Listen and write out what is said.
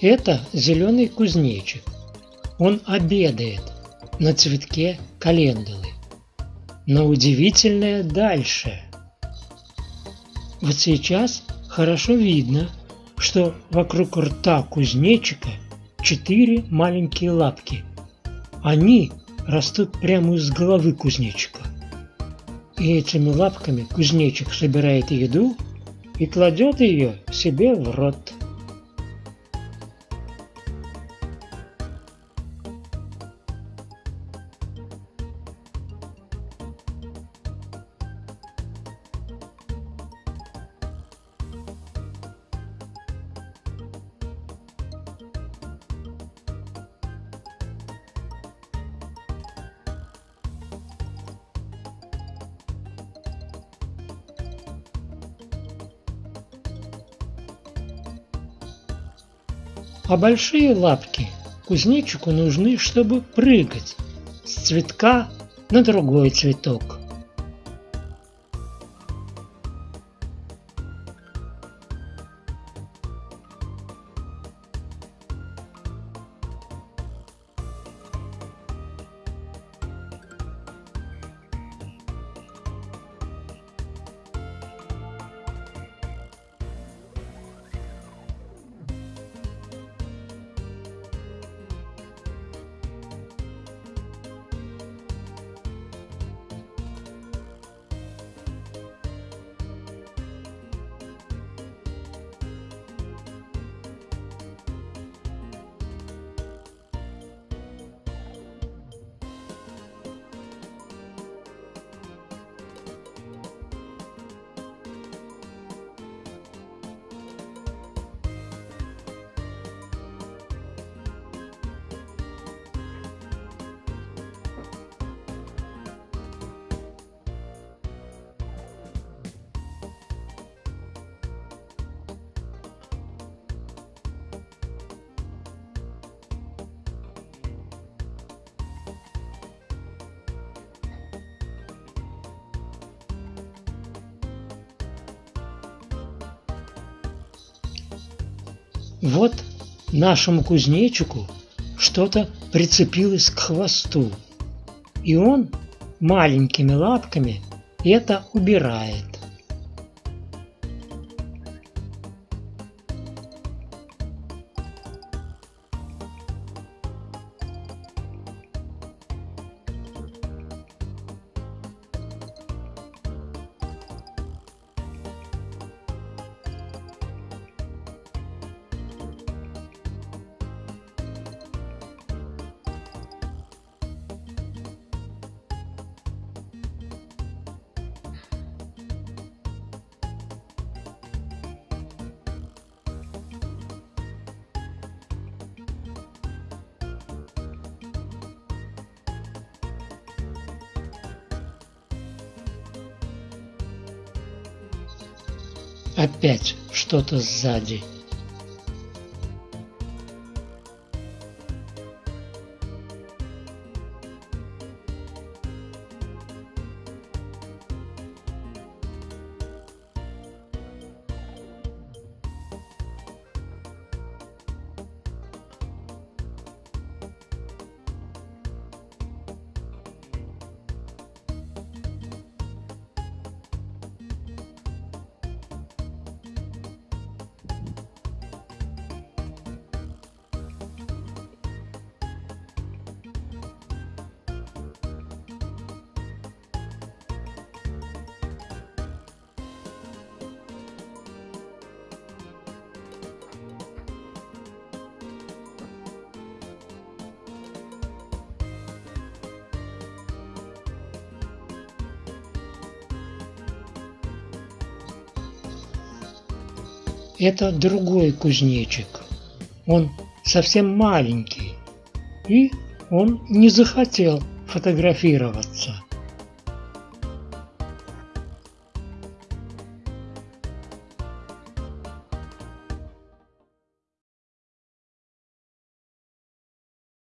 Это зеленый кузнечик. Он обедает на цветке календулы. Но удивительное дальше. Вот сейчас хорошо видно, что вокруг рта кузнечика четыре маленькие лапки. Они растут прямо из головы кузнечика. И этими лапками кузнечик собирает еду и кладет ее себе в рот. А большие лапки кузнечику нужны, чтобы прыгать с цветка на другой цветок. Вот нашему кузнечику что-то прицепилось к хвосту, и он маленькими лапками это убирает. Опять что-то сзади. Это другой кузнечик. Он совсем маленький. И он не захотел фотографироваться.